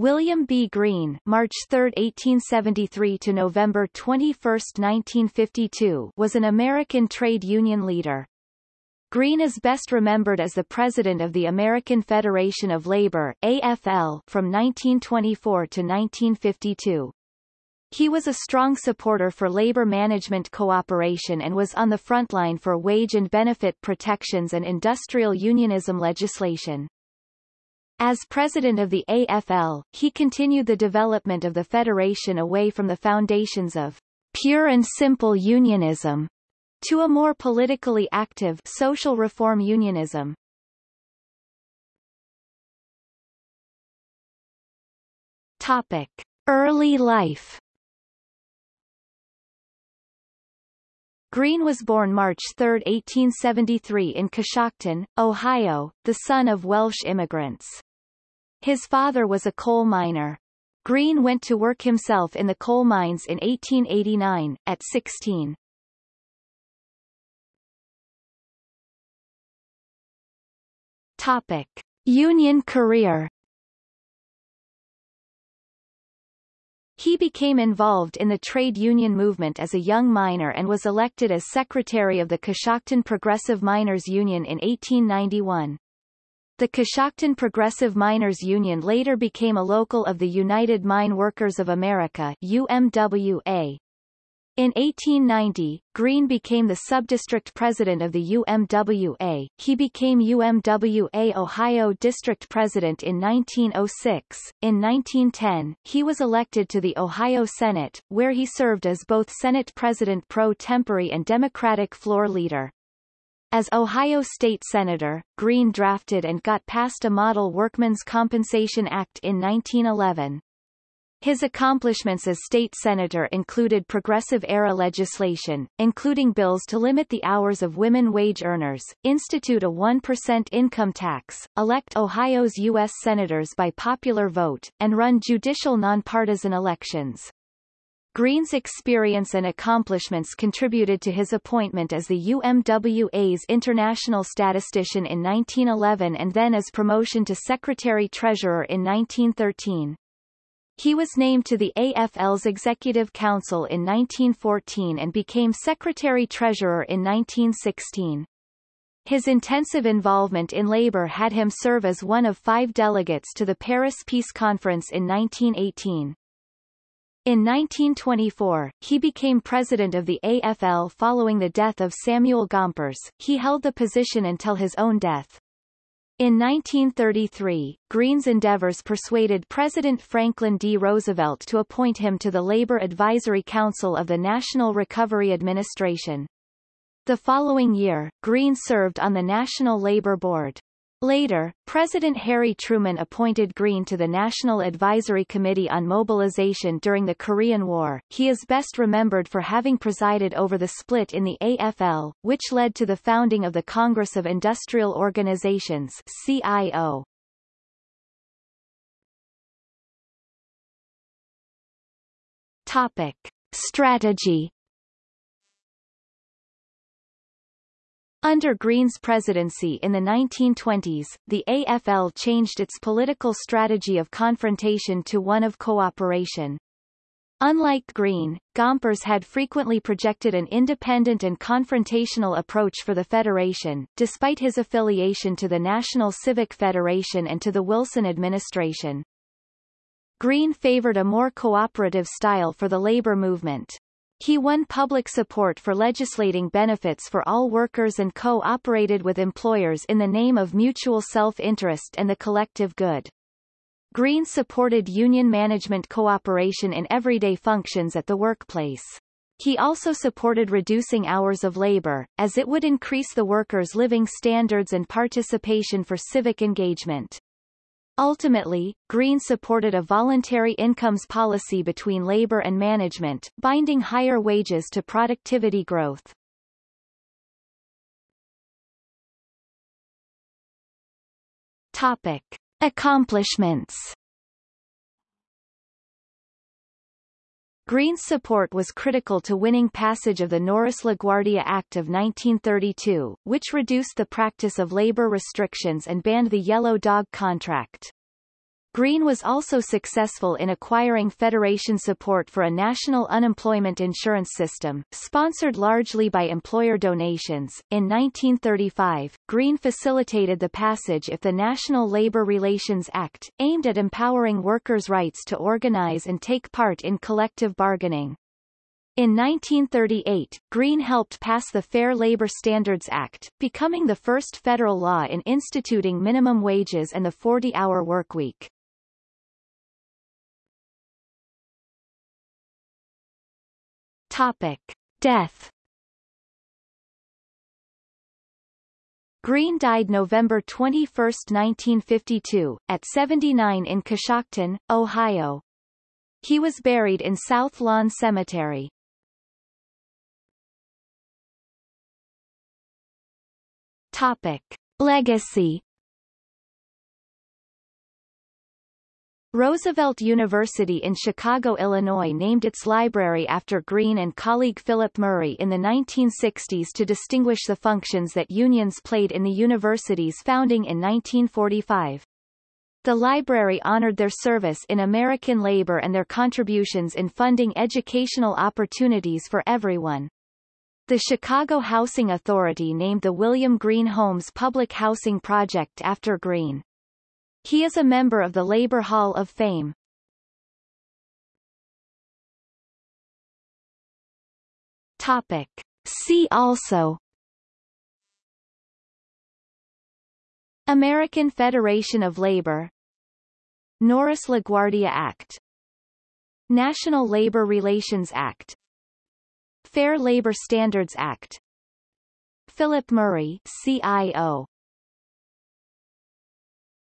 William B. Green, March 3, 1873 to November 21, 1952 was an American trade union leader. Green is best remembered as the president of the American Federation of Labor AFL from 1924 to 1952. He was a strong supporter for labor management cooperation and was on the front line for wage and benefit protections and industrial unionism legislation. As president of the AFL, he continued the development of the federation away from the foundations of pure and simple unionism to a more politically active social reform unionism. Topic: Early life. Green was born March 3, 1873 in Coshocton, Ohio, the son of Welsh immigrants. His father was a coal miner. Green went to work himself in the coal mines in 1889, at 16. Topic. Union career He became involved in the trade union movement as a young miner and was elected as secretary of the Coshocton Progressive Miners Union in 1891. The Coshocton Progressive Miners Union later became a local of the United Mine Workers of America UMWA. In 1890, Green became the subdistrict president of the UMWA. He became UMWA Ohio District President in 1906. In 1910, he was elected to the Ohio Senate, where he served as both Senate President pro tempore and Democratic floor leader. As Ohio State Senator, Green drafted and got passed a Model Workmen's Compensation Act in 1911. His accomplishments as state senator included progressive-era legislation, including bills to limit the hours of women wage earners, institute a 1% income tax, elect Ohio's U.S. senators by popular vote, and run judicial nonpartisan elections. Green's experience and accomplishments contributed to his appointment as the UMWA's international statistician in 1911 and then as promotion to secretary-treasurer in 1913. He was named to the AFL's Executive Council in 1914 and became secretary-treasurer in 1916. His intensive involvement in labor had him serve as one of five delegates to the Paris Peace Conference in 1918. In 1924, he became president of the AFL following the death of Samuel Gompers. He held the position until his own death. In 1933, Green's endeavors persuaded President Franklin D. Roosevelt to appoint him to the Labor Advisory Council of the National Recovery Administration. The following year, Green served on the National Labor Board. Later, President Harry Truman appointed Green to the National Advisory Committee on Mobilization during the Korean War. He is best remembered for having presided over the split in the AFL, which led to the founding of the Congress of Industrial Organizations CIO. Topic. Strategy Under Green's presidency in the 1920s, the AFL changed its political strategy of confrontation to one of cooperation. Unlike Green, Gompers had frequently projected an independent and confrontational approach for the Federation, despite his affiliation to the National Civic Federation and to the Wilson administration. Green favored a more cooperative style for the labor movement. He won public support for legislating benefits for all workers and co-operated with employers in the name of mutual self-interest and the collective good. Green supported union management cooperation in everyday functions at the workplace. He also supported reducing hours of labor, as it would increase the workers' living standards and participation for civic engagement. Ultimately, Green supported a voluntary incomes policy between labor and management, binding higher wages to productivity growth. Topic. Accomplishments Green's support was critical to winning passage of the Norris-LaGuardia Act of 1932, which reduced the practice of labor restrictions and banned the yellow dog contract. Green was also successful in acquiring Federation support for a national unemployment insurance system, sponsored largely by employer donations. In 1935, Green facilitated the passage of the National Labor Relations Act, aimed at empowering workers' rights to organize and take part in collective bargaining. In 1938, Green helped pass the Fair Labor Standards Act, becoming the first federal law in instituting minimum wages and the 40-hour workweek. Topic. Death Green died November 21, 1952, at 79 in Coshocton, Ohio. He was buried in South Lawn Cemetery. Topic. Legacy Roosevelt University in Chicago, Illinois named its library after Green and colleague Philip Murray in the 1960s to distinguish the functions that unions played in the university's founding in 1945. The library honored their service in American labor and their contributions in funding educational opportunities for everyone. The Chicago Housing Authority named the William Green Homes Public Housing Project after Green. He is a member of the Labor Hall of Fame. Topic. See also. American Federation of Labor. Norris-LaGuardia Act. National Labor Relations Act. Fair Labor Standards Act. Philip Murray CIO